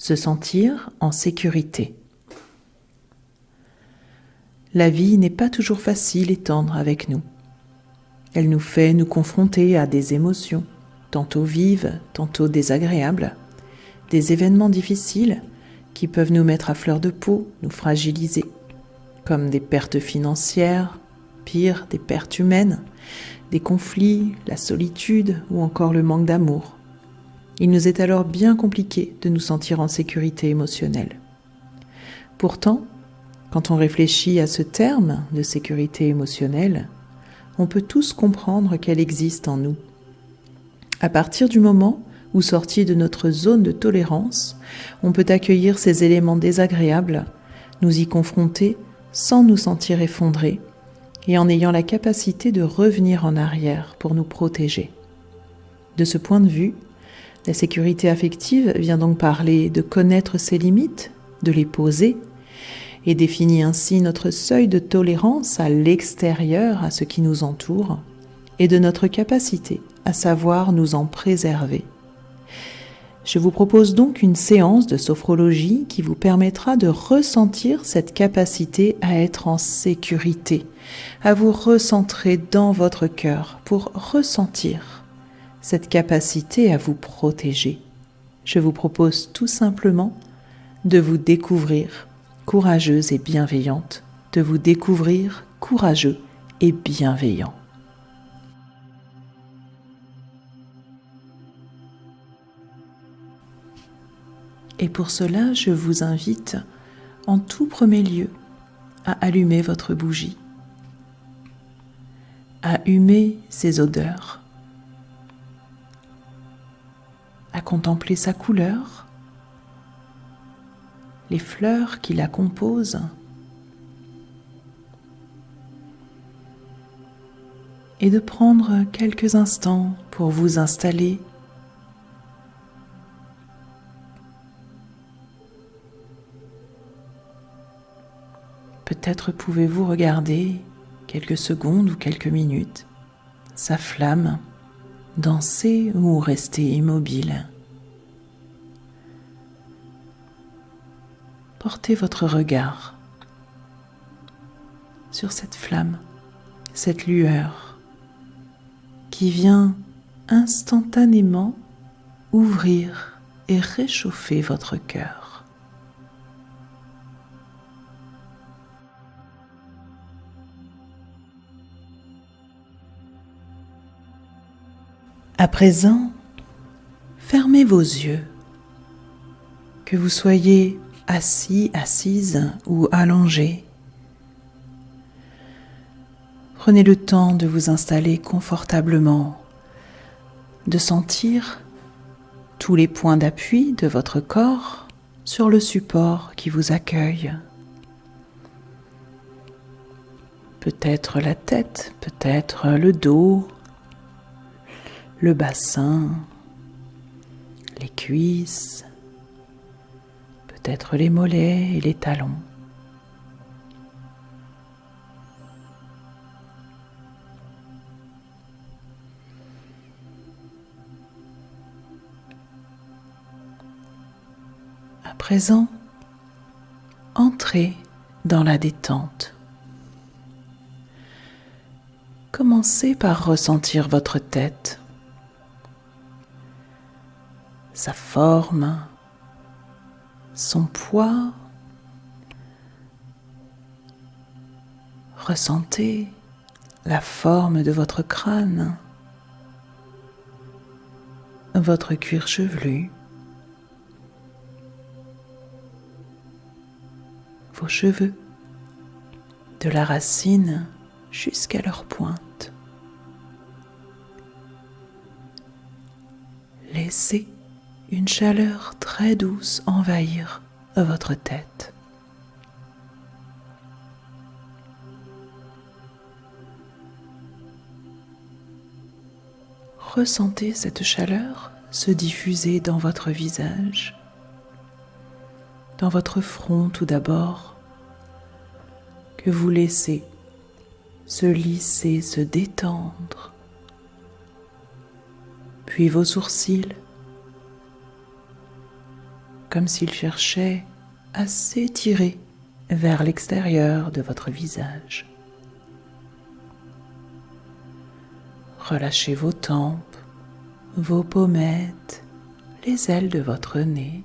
se sentir en sécurité. La vie n'est pas toujours facile et tendre avec nous. Elle nous fait nous confronter à des émotions, tantôt vives, tantôt désagréables, des événements difficiles qui peuvent nous mettre à fleur de peau, nous fragiliser, comme des pertes financières, pire, des pertes humaines, des conflits, la solitude ou encore le manque d'amour. Il nous est alors bien compliqué de nous sentir en sécurité émotionnelle. Pourtant, quand on réfléchit à ce terme de sécurité émotionnelle, on peut tous comprendre qu'elle existe en nous. À partir du moment où, sorti de notre zone de tolérance, on peut accueillir ces éléments désagréables, nous y confronter sans nous sentir effondrés et en ayant la capacité de revenir en arrière pour nous protéger. De ce point de vue, la sécurité affective vient donc parler de connaître ses limites, de les poser et définit ainsi notre seuil de tolérance à l'extérieur, à ce qui nous entoure, et de notre capacité à savoir nous en préserver. Je vous propose donc une séance de sophrologie qui vous permettra de ressentir cette capacité à être en sécurité, à vous recentrer dans votre cœur pour ressentir cette capacité à vous protéger. Je vous propose tout simplement de vous découvrir courageuse et bienveillante, de vous découvrir courageux et bienveillant. Et pour cela, je vous invite en tout premier lieu à allumer votre bougie, à humer ses odeurs, à contempler sa couleur, les fleurs qui la composent. Et de prendre quelques instants pour vous installer Peut-être pouvez-vous regarder quelques secondes ou quelques minutes sa flamme danser ou rester immobile. portez votre regard sur cette flamme, cette lueur qui vient instantanément ouvrir et réchauffer votre cœur. À présent, fermez vos yeux, que vous soyez assis, assise ou allongé. Prenez le temps de vous installer confortablement, de sentir tous les points d'appui de votre corps sur le support qui vous accueille. Peut-être la tête, peut-être le dos, le bassin, les cuisses, peut-être les mollets et les talons. À présent, entrez dans la détente. Commencez par ressentir votre tête, sa forme, son poids. Ressentez la forme de votre crâne, votre cuir chevelu, vos cheveux, de la racine jusqu'à leur pointe. Laissez une chaleur très douce envahir votre tête. Ressentez cette chaleur se diffuser dans votre visage, dans votre front tout d'abord, que vous laissez se lisser, se détendre, puis vos sourcils, comme s'il cherchait à s'étirer vers l'extérieur de votre visage. Relâchez vos tempes, vos pommettes, les ailes de votre nez.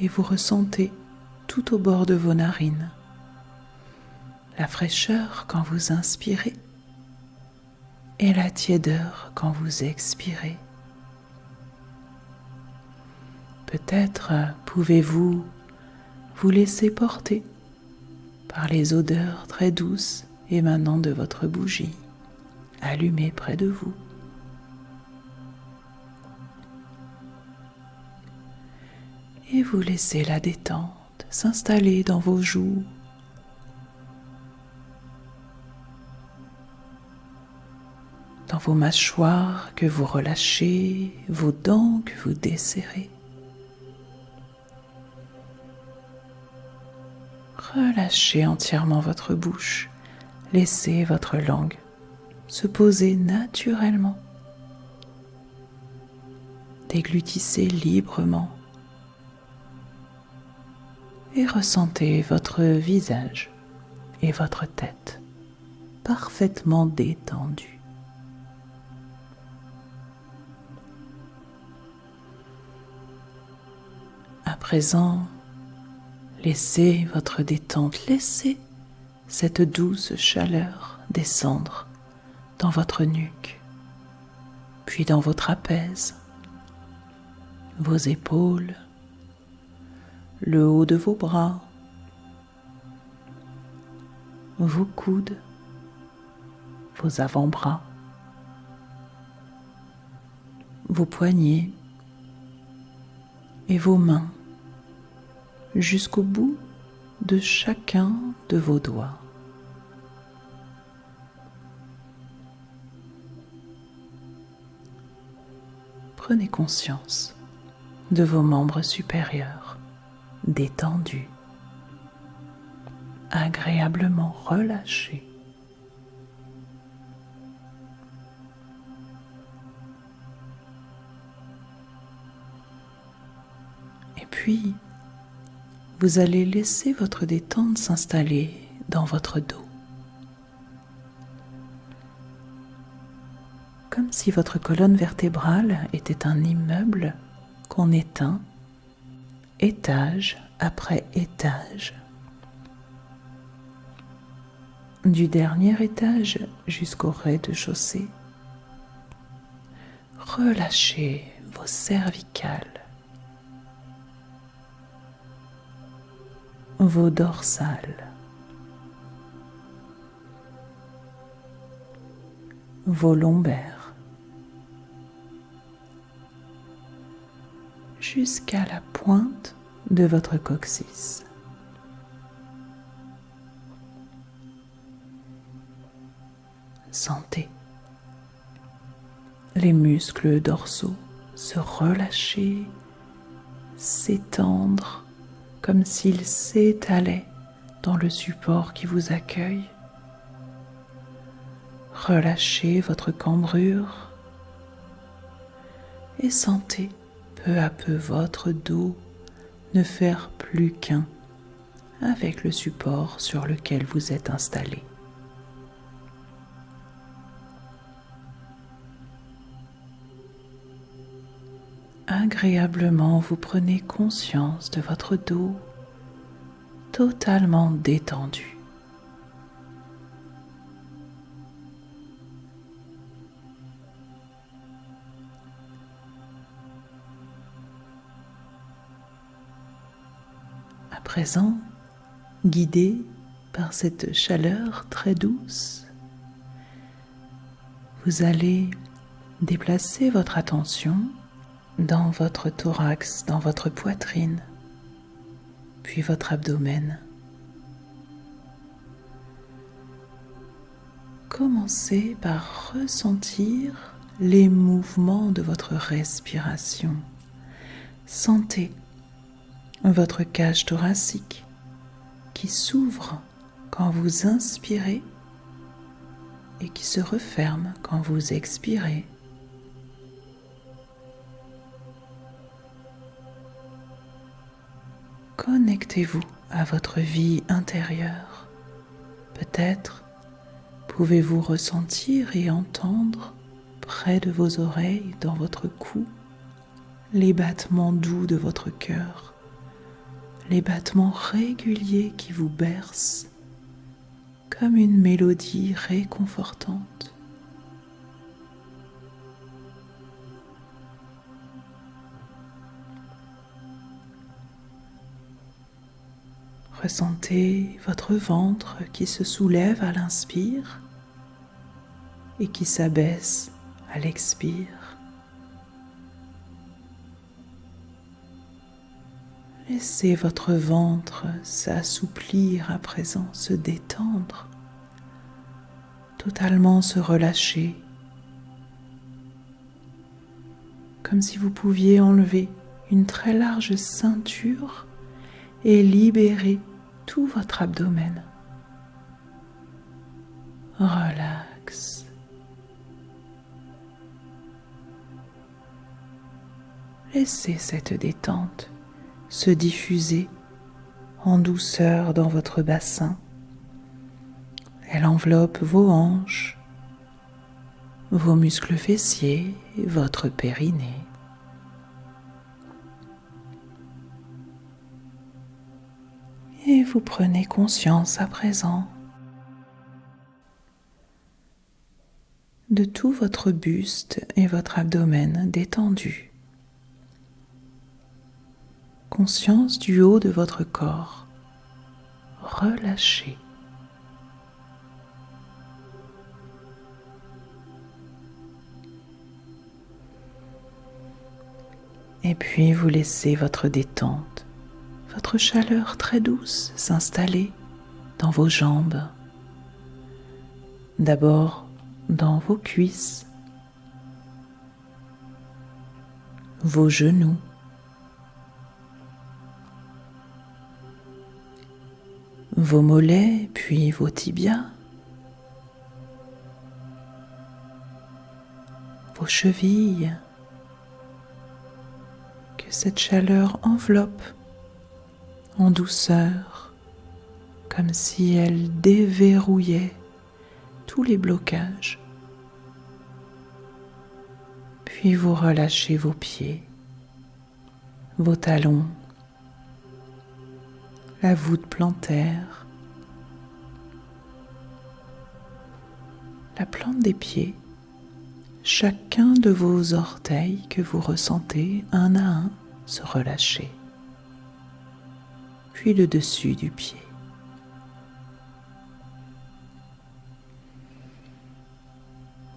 Et vous ressentez tout au bord de vos narines la fraîcheur quand vous inspirez et la tiédeur quand vous expirez. Peut-être pouvez-vous vous laisser porter par les odeurs très douces émanant de votre bougie allumée près de vous. Et vous laissez la détente s'installer dans vos joues dans vos mâchoires que vous relâchez, vos dents que vous desserrez. Relâchez entièrement votre bouche, laissez votre langue se poser naturellement. Déglutissez librement et ressentez votre visage et votre tête parfaitement détendus. Présent, laissez votre détente, laissez cette douce chaleur descendre dans votre nuque, puis dans vos trapèzes, vos épaules, le haut de vos bras, vos coudes, vos avant-bras, vos poignets et vos mains jusqu'au bout de chacun de vos doigts. Prenez conscience de vos membres supérieurs détendus, agréablement relâchés. Et puis, vous allez laisser votre détente s'installer dans votre dos. Comme si votre colonne vertébrale était un immeuble qu'on éteint étage après étage. Du dernier étage jusqu'au rez-de-chaussée. Relâchez vos cervicales vos dorsales, vos lombaires, jusqu'à la pointe de votre coccyx. Sentez. Les muscles dorsaux se relâcher, s'étendre comme s'il s'étalait dans le support qui vous accueille. Relâchez votre cambrure et sentez peu à peu votre dos ne faire plus qu'un avec le support sur lequel vous êtes installé. Agréablement vous prenez conscience de votre dos totalement détendu. À présent, guidé par cette chaleur très douce, vous allez déplacer votre attention dans votre thorax, dans votre poitrine, puis votre abdomen. Commencez par ressentir les mouvements de votre respiration. Sentez votre cage thoracique qui s'ouvre quand vous inspirez et qui se referme quand vous expirez Connectez-vous à votre vie intérieure. Peut-être pouvez-vous ressentir et entendre près de vos oreilles, dans votre cou, les battements doux de votre cœur, les battements réguliers qui vous bercent comme une mélodie réconfortante. Ressentez votre ventre qui se soulève à l'inspire et qui s'abaisse à l'expire. Laissez votre ventre s'assouplir à présent, se détendre, totalement se relâcher, comme si vous pouviez enlever une très large ceinture et libérer tout votre abdomen. Relax. Laissez cette détente se diffuser en douceur dans votre bassin. Elle enveloppe vos hanches, vos muscles fessiers, votre périnée. Prenez conscience à présent de tout votre buste et votre abdomen détendus. Conscience du haut de votre corps relâché. Et puis vous laissez votre détente votre chaleur très douce s'installer dans vos jambes. D'abord dans vos cuisses, vos genoux, vos mollets, puis vos tibias, vos chevilles, que cette chaleur enveloppe en douceur, comme si elle déverrouillait tous les blocages. Puis vous relâchez vos pieds, vos talons, la voûte plantaire, la plante des pieds, chacun de vos orteils que vous ressentez un à un se relâcher le dessus du pied.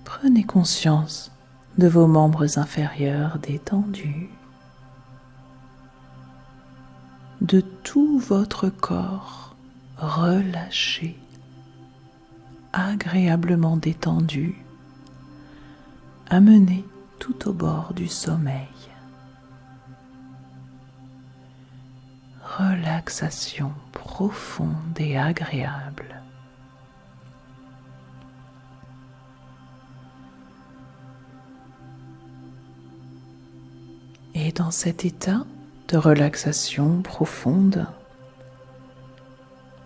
Prenez conscience de vos membres inférieurs détendus, de tout votre corps relâché, agréablement détendu, amené tout au bord du sommeil. Relaxation profonde et agréable. Et dans cet état de relaxation profonde,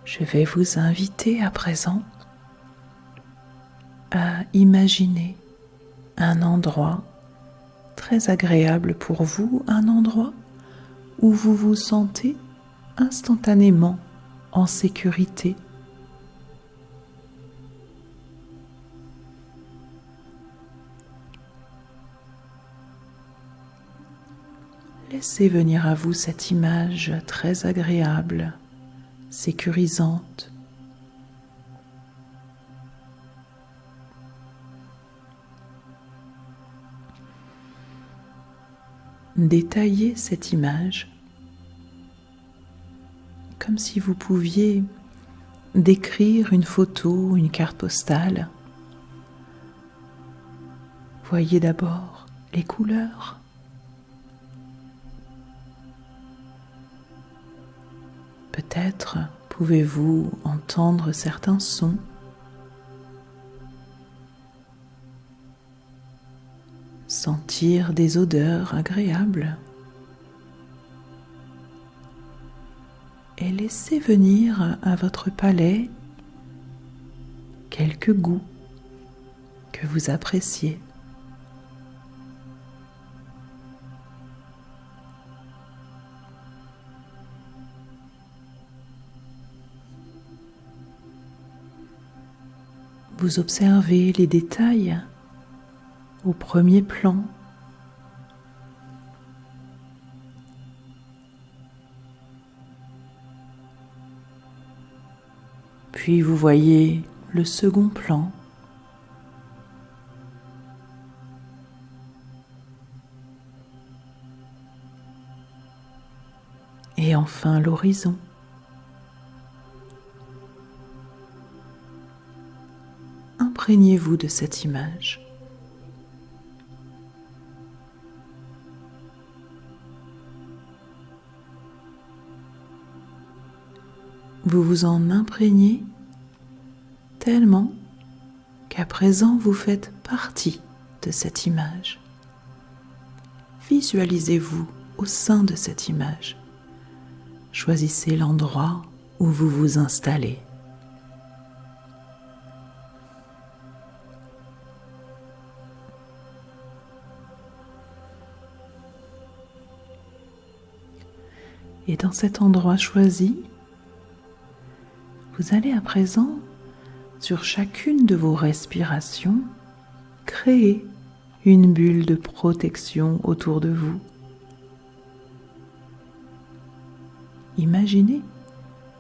je vais vous inviter à présent à imaginer un endroit très agréable pour vous, un endroit où vous vous sentez instantanément en sécurité. Laissez venir à vous cette image très agréable, sécurisante. Détaillez cette image comme si vous pouviez décrire une photo, une carte postale. Voyez d'abord les couleurs. Peut-être pouvez-vous entendre certains sons. Sentir des odeurs agréables. Et laissez venir à votre palais quelques goûts que vous appréciez. Vous observez les détails au premier plan. Puis vous voyez le second plan. Et enfin l'horizon. Imprégnez-vous de cette image. Vous vous en imprégnez tellement qu'à présent vous faites partie de cette image. Visualisez-vous au sein de cette image. Choisissez l'endroit où vous vous installez. Et dans cet endroit choisi, vous allez à présent, sur chacune de vos respirations, créer une bulle de protection autour de vous. Imaginez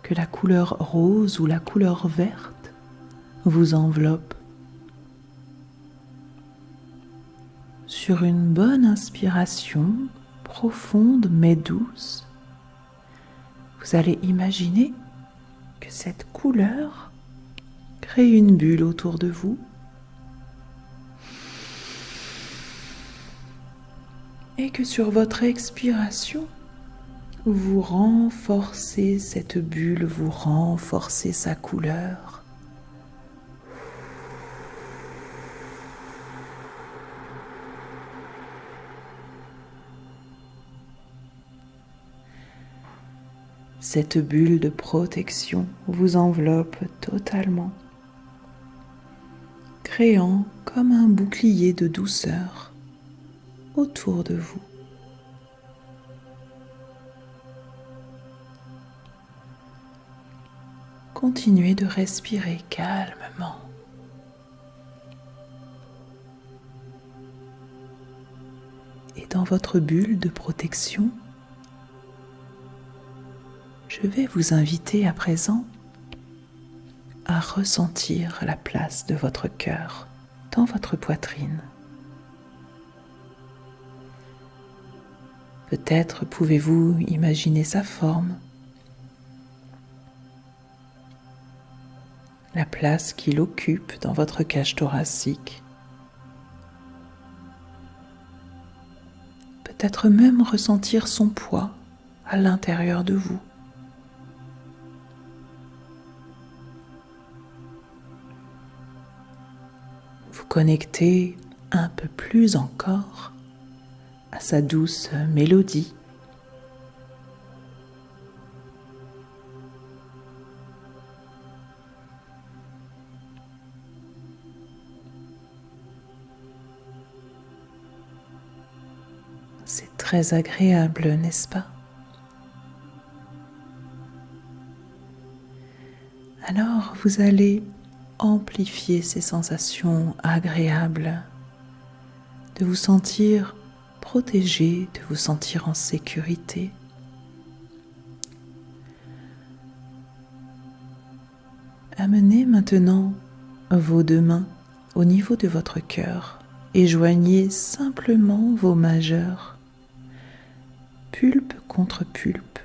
que la couleur rose ou la couleur verte vous enveloppe. Sur une bonne inspiration, profonde mais douce, vous allez imaginer que cette couleur crée une bulle autour de vous. Et que sur votre expiration, vous renforcez cette bulle, vous renforcez sa couleur. Cette bulle de protection vous enveloppe totalement, créant comme un bouclier de douceur autour de vous. Continuez de respirer calmement. Et dans votre bulle de protection, je vais vous inviter à présent à ressentir la place de votre cœur dans votre poitrine. Peut-être pouvez-vous imaginer sa forme, la place qu'il occupe dans votre cage thoracique. Peut-être même ressentir son poids à l'intérieur de vous. Connecter un peu plus encore à sa douce mélodie. C'est très agréable, n'est-ce pas? Alors vous allez amplifier ces sensations agréables, de vous sentir protégé, de vous sentir en sécurité. Amenez maintenant vos deux mains au niveau de votre cœur et joignez simplement vos majeurs, pulpe contre pulpe.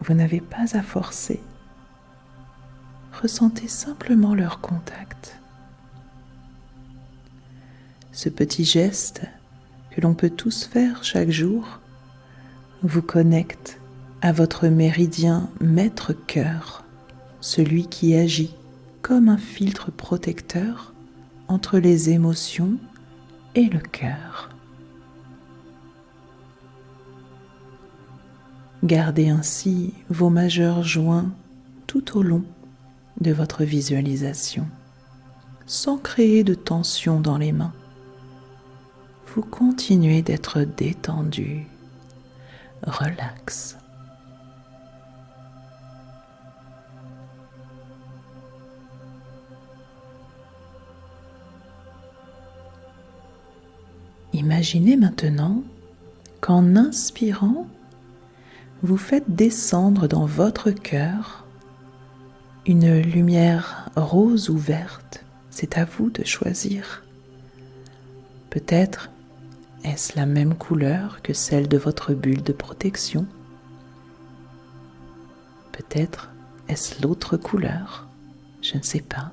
Vous n'avez pas à forcer ressentez simplement leur contact. Ce petit geste que l'on peut tous faire chaque jour vous connecte à votre méridien maître-cœur, celui qui agit comme un filtre protecteur entre les émotions et le cœur. Gardez ainsi vos majeurs joints tout au long de votre visualisation, sans créer de tension dans les mains. Vous continuez d'être détendu, relax. Imaginez maintenant qu'en inspirant, vous faites descendre dans votre cœur une lumière rose ou verte. C'est à vous de choisir. Peut-être est-ce la même couleur que celle de votre bulle de protection. Peut-être est-ce l'autre couleur. Je ne sais pas.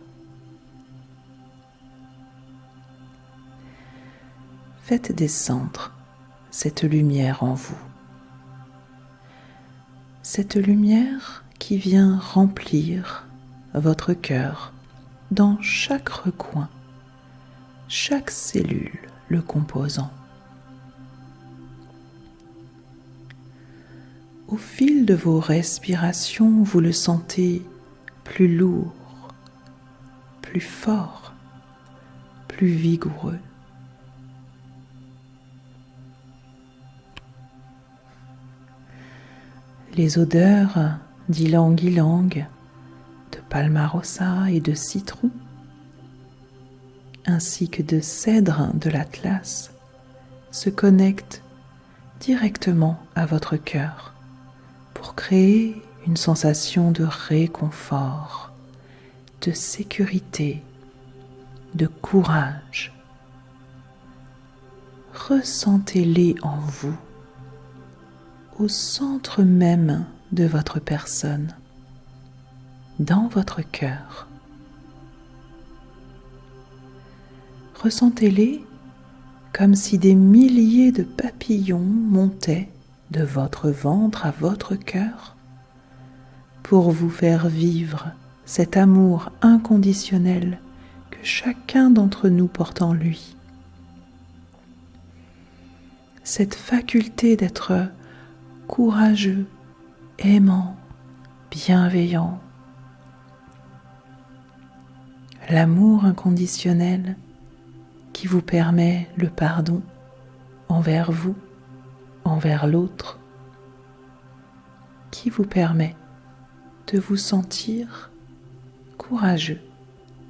faites descendre cette lumière en vous. Cette lumière qui vient remplir votre cœur dans chaque recoin, chaque cellule le composant. Au fil de vos respirations, vous le sentez plus lourd, plus fort, plus vigoureux. les odeurs d'ylang-ylang, de palmarosa et de citron, ainsi que de cèdre de l'Atlas, se connectent directement à votre cœur pour créer une sensation de réconfort, de sécurité, de courage. Ressentez-les en vous au centre même de votre personne, dans votre cœur. Ressentez-les comme si des milliers de papillons montaient de votre ventre à votre cœur pour vous faire vivre cet amour inconditionnel que chacun d'entre nous porte en lui. Cette faculté d'être courageux, aimant, bienveillant. L'amour inconditionnel qui vous permet le pardon envers vous, envers l'autre, qui vous permet de vous sentir courageux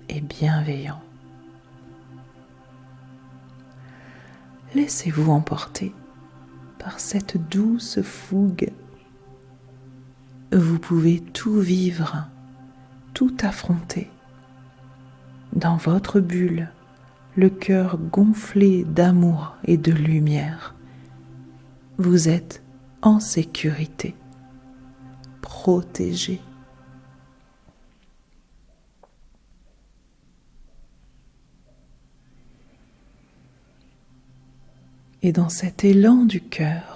et bienveillant. Laissez-vous emporter par cette douce fougue. Vous pouvez tout vivre, tout affronter. Dans votre bulle, le cœur gonflé d'amour et de lumière, vous êtes en sécurité, protégé. Et dans cet élan du cœur,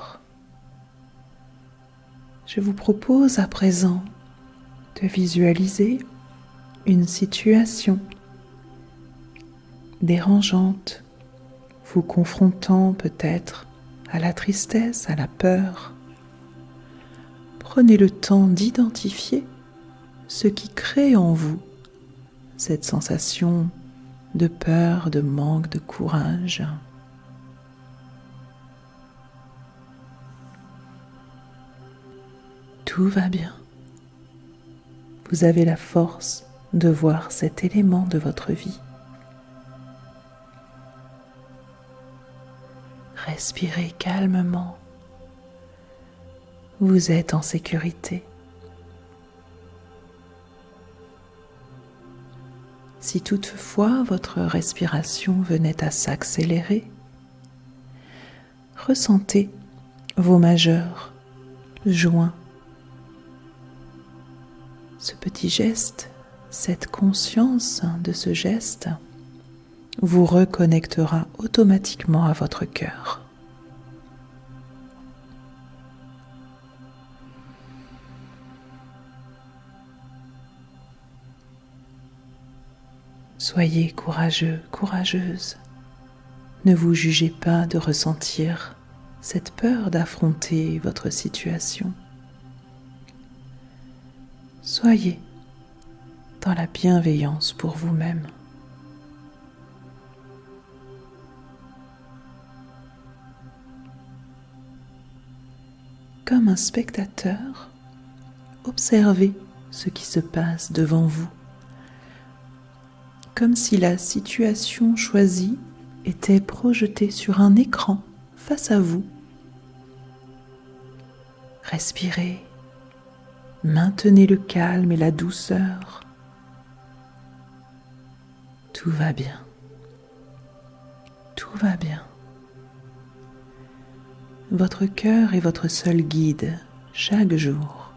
je vous propose à présent de visualiser une situation dérangeante, vous confrontant peut-être à la tristesse, à la peur. Prenez le temps d'identifier ce qui crée en vous cette sensation de peur, de manque de courage. Tout va bien. Vous avez la force de voir cet élément de votre vie. Respirez calmement. Vous êtes en sécurité. Si toutefois votre respiration venait à s'accélérer, ressentez vos majeurs joints ce petit geste, cette conscience de ce geste vous reconnectera automatiquement à votre cœur. Soyez courageux, courageuse. Ne vous jugez pas de ressentir cette peur d'affronter votre situation. Soyez dans la bienveillance pour vous-même. Comme un spectateur, observez ce qui se passe devant vous, comme si la situation choisie était projetée sur un écran face à vous. Respirez, maintenez le calme et la douceur. Tout va bien. Tout va bien. Votre cœur est votre seul guide chaque jour.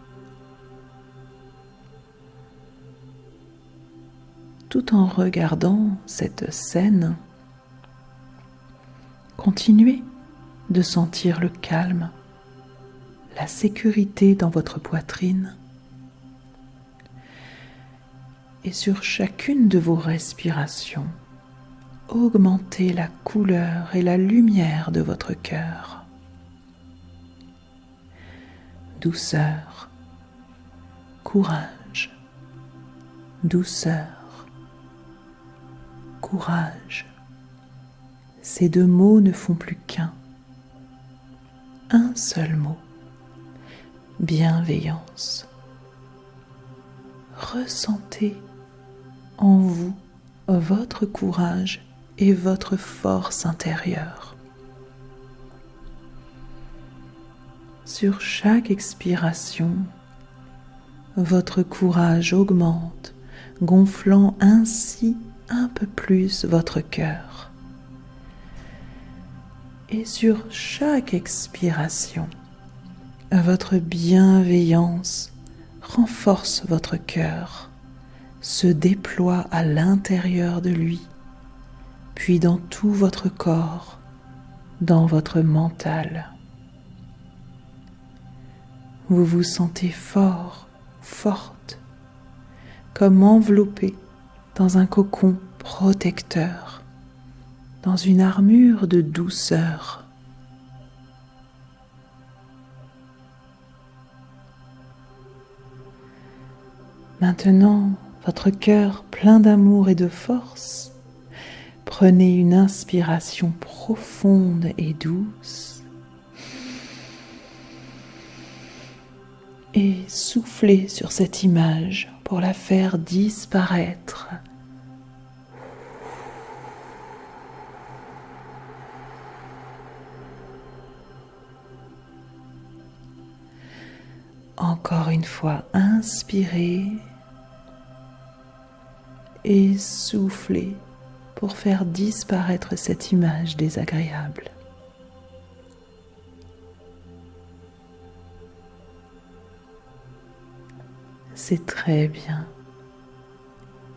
Tout en regardant cette scène, continuez de sentir le calme, la sécurité dans votre poitrine. Sur chacune de vos respirations, augmentez la couleur et la lumière de votre cœur. Douceur, courage, douceur, courage. Ces deux mots ne font plus qu'un. Un seul mot. Bienveillance. Ressentez en vous votre courage et votre force intérieure. Sur chaque expiration, votre courage augmente, gonflant ainsi un peu plus votre cœur. Et sur chaque expiration, votre bienveillance renforce votre cœur, se déploie à l'intérieur de lui, puis dans tout votre corps, dans votre mental. Vous vous sentez fort, forte, comme enveloppé dans un cocon protecteur, dans une armure de douceur. Maintenant, votre cœur plein d'amour et de force, prenez une inspiration profonde et douce et soufflez sur cette image pour la faire disparaître. Encore une fois, inspirez et soufflez pour faire disparaître cette image désagréable. C'est très bien.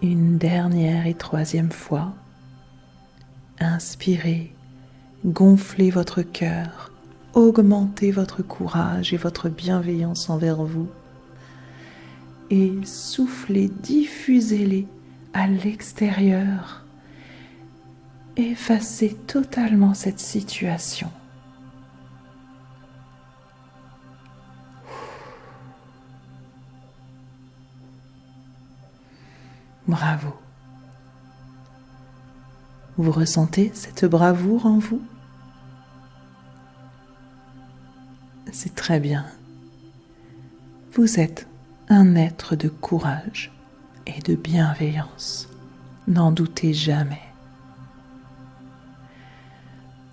Une dernière et troisième fois. Inspirez, gonflez votre cœur, augmentez votre courage et votre bienveillance envers vous. Et soufflez, diffusez-les à l'extérieur. Effacez totalement cette situation. Bravo. Vous ressentez cette bravoure en vous? C'est très bien. Vous êtes un être de courage et de bienveillance. N'en doutez jamais.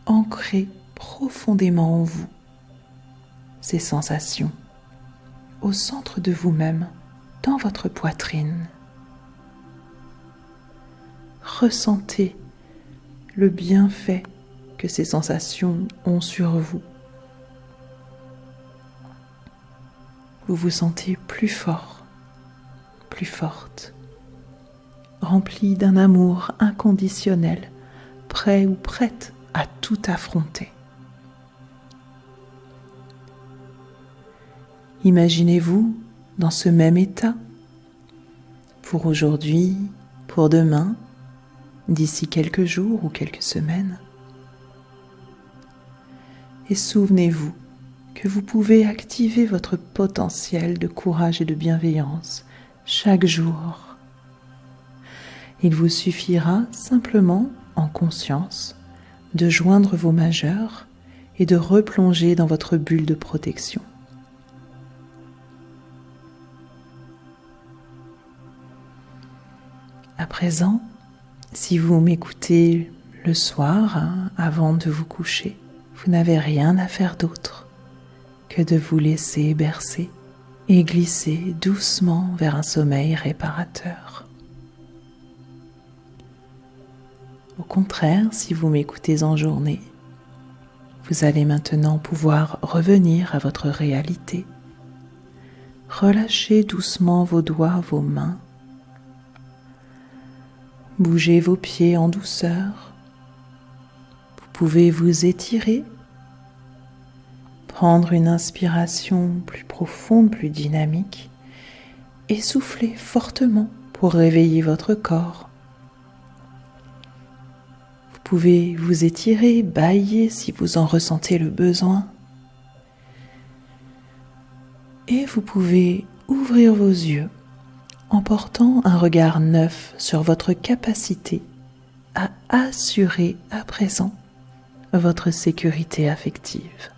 Ancrez profondément en vous ces sensations au centre de vous-même, dans votre poitrine. Ressentez le bienfait que ces sensations ont sur vous. Vous vous sentez plus fort, plus forte, remplie d'un amour inconditionnel, prêt ou prête à tout affronter. Imaginez-vous dans ce même état pour aujourd'hui, pour demain, d'ici quelques jours ou quelques semaines. Et souvenez-vous que vous pouvez activer votre potentiel de courage et de bienveillance chaque jour. Il vous suffira simplement, en conscience, de joindre vos majeurs et de replonger dans votre bulle de protection. À présent, si vous m'écoutez le soir hein, avant de vous coucher, vous n'avez rien à faire d'autre que de vous laisser bercer et glisser doucement vers un sommeil réparateur. Au contraire, si vous m'écoutez en journée, vous allez maintenant pouvoir revenir à votre réalité. Relâchez doucement vos doigts, vos mains Bougez vos pieds en douceur. Vous pouvez vous étirer, prendre une inspiration plus profonde, plus dynamique et souffler fortement pour réveiller votre corps. Vous pouvez vous étirer, bailler si vous en ressentez le besoin. Et vous pouvez ouvrir vos yeux en portant un regard neuf sur votre capacité à assurer à présent votre sécurité affective.